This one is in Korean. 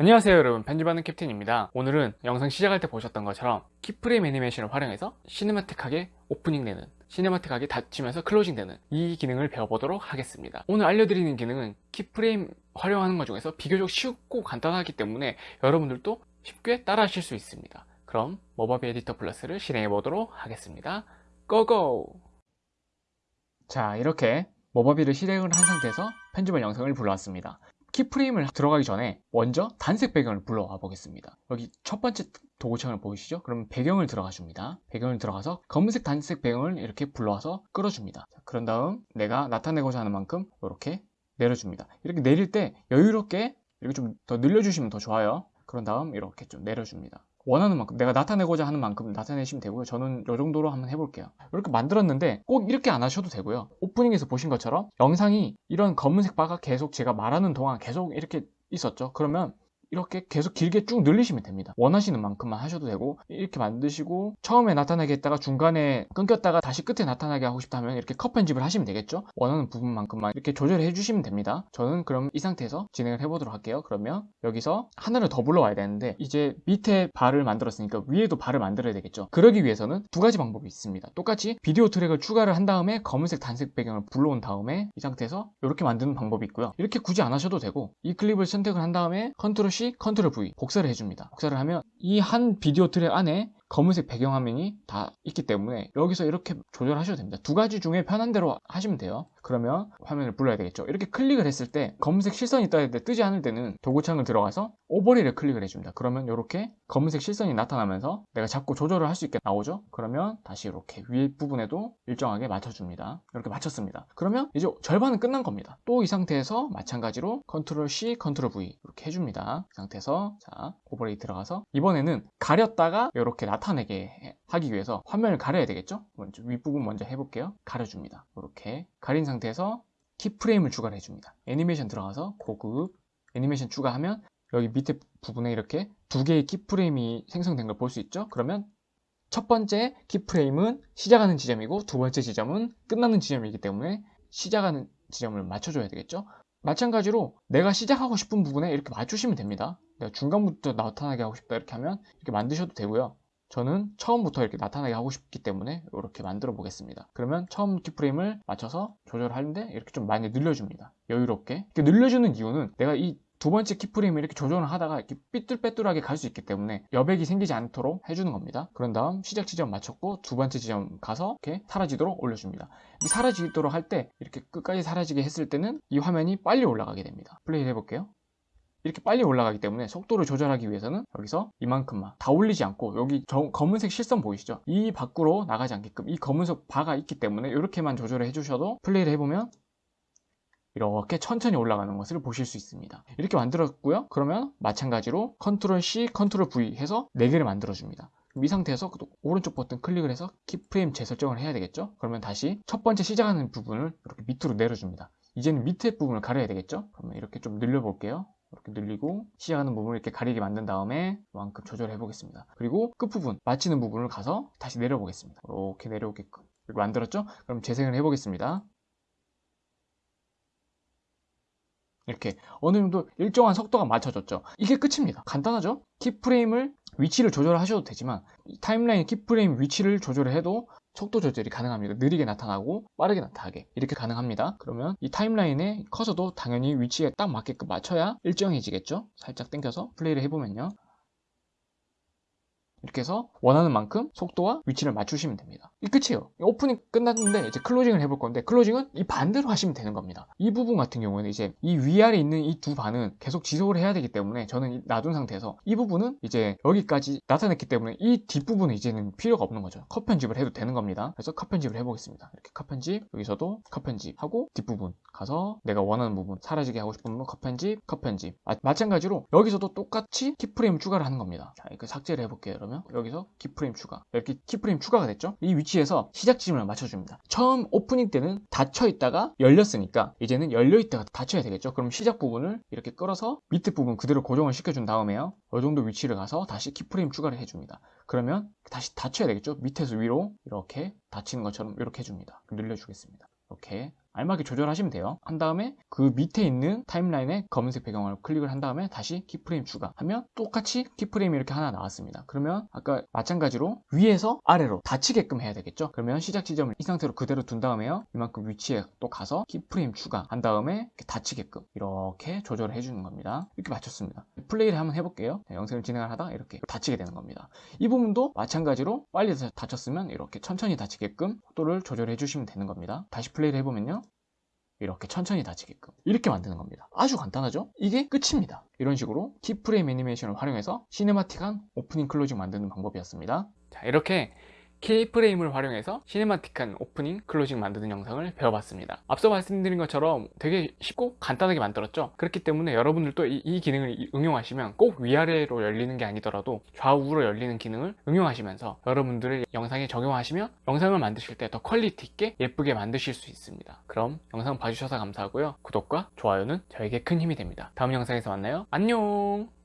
안녕하세요 여러분. 편집하는 캡틴입니다. 오늘은 영상 시작할 때 보셨던 것처럼 keyframe 애니메이션을 활용해서 cinematic하게 오프닝 되는 cinematic하게 닫히면서 closing 되는 이 기능을 배워보도록 하겠습니다. 오늘 알려드리는 기능은 keyframe 활용하는 것 중에서 비교적 쉽고 간단하기 때문에 여러분들도 쉽게 따라 하실 수 있습니다. 그럼 모바비 에디터 플러스를 실행해 보도록 하겠습니다. Go go! 자 이렇게 모바비를 실행을 한 상태에서 편집한 영상을 불러왔습니다 키프레임을 들어가기 전에 먼저 단색 배경을 불러와 보겠습니다. 여기 첫 번째 도구창을 보이시죠? 그럼 배경을 들어가 줍니다. 배경을 들어가서 검은색 단색 배경을 이렇게 불러와서 끌어줍니다. 자, 그런 다음 내가 나타내고자 하는 만큼 이렇게 내려줍니다. 이렇게 내릴 때 여유롭게 이렇게 좀 더 늘려주시면 더 좋아요. 그런 다음 이렇게 좀 내려줍니다 원하는 만큼 내가 나타내고자 하는 만큼 나타내시면 되고요. 저는 이 정도로 한번 해볼게요. 이렇게 만들었는데 꼭 이렇게 안 하셔도 되고요. 오프닝에서 보신 것처럼 영상이 이런 검은색 바가 계속 제가 말하는 동안 계속 이렇게 있었죠. 그러면 이렇게 계속 길게 쭉 늘리시면 됩니다. 원하시는 만큼만 하셔도 되고 이렇게 만드시고 처음에 나타나게 했다가 중간에 끊겼다가 다시 끝에 나타나게 하고 싶다면 이렇게 컷 편집을 하시면 되겠죠? 원하는 부분만큼만 이렇게 조절해 주시면 됩니다. 저는 그럼 이 상태에서 진행을 해보도록 할게요. 그러면 여기서 하나를 더 불러와야 되는데 이제 밑에 발을 만들었으니까 위에도 발을 만들어야 되겠죠? 그러기 위해서는 두 가지 방법이 있습니다. 똑같이 비디오 트랙을 추가를 한 다음에 검은색 단색 배경을 불러온 다음에 이 상태에서 이렇게 만드는 방법이 있고요. 이렇게 굳이 안 하셔도 되고 이 클립을 선택을 한 다음에 컨트롤 control V 복사를 해줍니다. 복사를 하면 이 한 비디오 트랙 안에 검은색 배경화면이 다 있기 때문에 여기서 이렇게 조절하셔도 됩니다. 두 가지 중에 편한 대로 하시면 돼요. 그러면 화면을 불러야 되겠죠. 이렇게 클릭을 했을 때 검은색 실선이 떠야 돼 뜨지 않을 때는 도구창을 들어가서 overlay를 클릭을 해줍니다. 그러면 이렇게 검은색 실선이 나타나면서 내가 자꾸 조절을 할 수 있게 나오죠. 그러면 다시 이렇게 위에 부분에도 일정하게 맞춰줍니다. 이렇게 맞췄습니다. 그러면 이제 절반은 끝난 겁니다. 또 이 상태에서 마찬가지로 control C, control V 이렇게 해줍니다. 이 상태에서 자 overlay 들어가서 이번에는 가렸다가 이렇게 나타내게 하기 위해서 화면을 가려야 되겠죠? 먼저 윗부분 먼저 해볼게요. 가려줍니다. 이렇게 가린 상태에서 키프레임을 추가를 해줍니다. 애니메이션 들어가서 고급 애니메이션 추가하면 여기 밑에 부분에 이렇게 두 개의 키프레임이 생성된 걸 볼 수 있죠? 그러면 첫 번째 키프레임은 시작하는 지점이고 두 번째 지점은 끝나는 지점이기 때문에 시작하는 지점을 맞춰줘야 되겠죠? 마찬가지로 내가 시작하고 싶은 부분에 이렇게 맞추시면 됩니다. 내가 중간부터 나타나게 하고 싶다 이렇게 하면 이렇게 만드셔도 되고요. 저는 처음부터 이렇게 나타나게 하고 싶기 때문에 이렇게 만들어 보겠습니다. 그러면 처음 키프레임을 맞춰서 조절하는데 이렇게 좀 많이 늘려줍니다. 여유롭게. 이렇게 늘려주는 이유는 내가 이 두 번째 키프레임을 이렇게 조정을 하다가 이렇게 삐뚤빼뚤하게 갈 수 있기 때문에 여백이 생기지 않도록 해주는 겁니다. 그런 다음 시작 지점 맞췄고 두 번째 지점 가서 이렇게 사라지도록 올려줍니다. 사라지도록 할 때 이렇게 끝까지 사라지게 했을 때는 이 화면이 빨리 올라가게 됩니다. 플레이 해볼게요. 이렇게 빨리 올라가기 때문에 속도를 조절하기 위해서는 여기서 이만큼만 다 올리지 않고 여기 검은색 실선 보이시죠? 이 밖으로 나가지 않게끔 이 검은색 바가 있기 때문에 이렇게만 조절을 해주셔도 플레이를 해보면 이렇게 천천히 올라가는 것을 보실 수 있습니다. 이렇게 만들었고요. 그러면 마찬가지로 control C, control V 해서 4개를 만들어 줍니다. 이 상태에서 오른쪽 버튼 클릭을 해서 키프레임 재설정을 해야 되겠죠? 그러면 다시 첫 번째 시작하는 부분을 이렇게 밑으로 내려줍니다. 이제는 밑에 부분을 가려야 되겠죠? 그러면 이렇게 좀 늘려 볼게요 이렇게 늘리고 시작하는 부분을 이렇게 가리게 만든 다음에 이만큼 조절해 보겠습니다. 그리고 끝부분 마치는 부분을 가서 다시 내려 보겠습니다. 이렇게 내려오게끔. 이렇게 만들었죠? 그럼 재생을 해 보겠습니다. 이렇게 어느 정도 일정한 속도가 맞춰졌죠? 이게 끝입니다. 간단하죠? 키프레임을 위치를 조절하셔도 되지만 timeline keyframe 위치를 조절을 해도 속도 조절이 가능합니다. 느리게 나타나고 빠르게 나타나게 이렇게 가능합니다. 그러면 이 timeline에 커서도 당연히 위치에 딱 맞게끔 맞춰야 일정해지겠죠? 살짝 당겨서 플레이를 해보면요. 이렇게 해서 원하는 만큼 속도와 위치를 맞추시면 됩니다. 이 끝이에요. 오프닝 끝났는데 이제 closing을 해볼 건데 closing은 이 반대로 하시면 되는 겁니다. 이 부분 같은 경우는 이제 이 위아래 있는 이 두 바는 계속 지속을 해야 되기 때문에 저는 놔둔 상태에서 이 부분은 이제 여기까지 나타냈기 때문에 이 뒷부분은 이제는 필요가 없는 거죠. 컷 편집을 해도 되는 겁니다. 그래서 컷 편집을 해보겠습니다. 이렇게 컷 편집 여기서도 컷 편집하고 뒷부분 가서 내가 원하는 부분 사라지게 하고 싶은 부분 컷 편집 컷 편집. 아, 마찬가지로 여기서도 똑같이 keyframe 추가를 하는 겁니다. 자 이거 삭제를 해볼게요 여러분 그러면 여기서 keyframe 추가. 이렇게 keyframe 추가가 됐죠? 이 위치에서 시작 지점을 맞춰줍니다. 처음 오프닝 때는 닫혀 있다가 열렸으니까 이제는 열려 있다가 닫혀야 되겠죠? 그럼 시작 부분을 이렇게 끌어서 밑에 부분 그대로 고정을 시켜준 다음에요. 이 정도 위치를 가서 다시 keyframe 추가를 해줍니다. 그러면 다시 닫혀야 되겠죠? 밑에서 위로 이렇게 닫히는 것처럼 이렇게 해줍니다. 늘려주겠습니다. 이렇게 알맞게 조절하시면 돼요. 한 다음에 그 밑에 있는 timeline에 검은색 배경을 클릭을 한 다음에 다시 keyframe 추가하면 똑같이 keyframe이 이렇게 하나 나왔습니다. 그러면 아까 마찬가지로 위에서 아래로 닫히게끔 해야 되겠죠? 그러면 시작 지점을 이 상태로 그대로 둔 다음에요. 이만큼 위치에 또 가서 keyframe 추가 한 다음에 이렇게 닫히게끔 이렇게 조절을 해주는 겁니다. 이렇게 맞췄습니다. 플레이를 한번 해볼게요. 네, 영상을 진행을 하다 이렇게 닫히게 되는 겁니다. 이 부분도 마찬가지로 빨리 닫혔으면 이렇게 천천히 닫히게끔 속도를 조절해 주시면 되는 겁니다. 다시 플레이를 해보면요 이렇게 천천히 닫히게끔 이렇게 만드는 겁니다. 아주 간단하죠? 이게 끝입니다. 이런 식으로 keyframe 애니메이션을 활용해서 cinematic한 오프닝 closing 만드는 방법이었습니다. 자 이렇게 keyframe을 활용해서 cinematic한 오프닝, closing 만드는 영상을 배워봤습니다. 앞서 말씀드린 것처럼 되게 쉽고 간단하게 만들었죠? 그렇기 때문에 여러분들도 이, 이 기능을 응용하시면 꼭 위아래로 열리는 게 아니더라도 좌우로 열리는 기능을 응용하시면서 여러분들의 영상에 적용하시면 영상을 만드실 때 더 quality 있게 예쁘게 만드실 수 있습니다. 그럼 영상 봐주셔서 감사하고요. 구독과 좋아요는 저에게 큰 힘이 됩니다. 다음 영상에서 만나요. 안녕!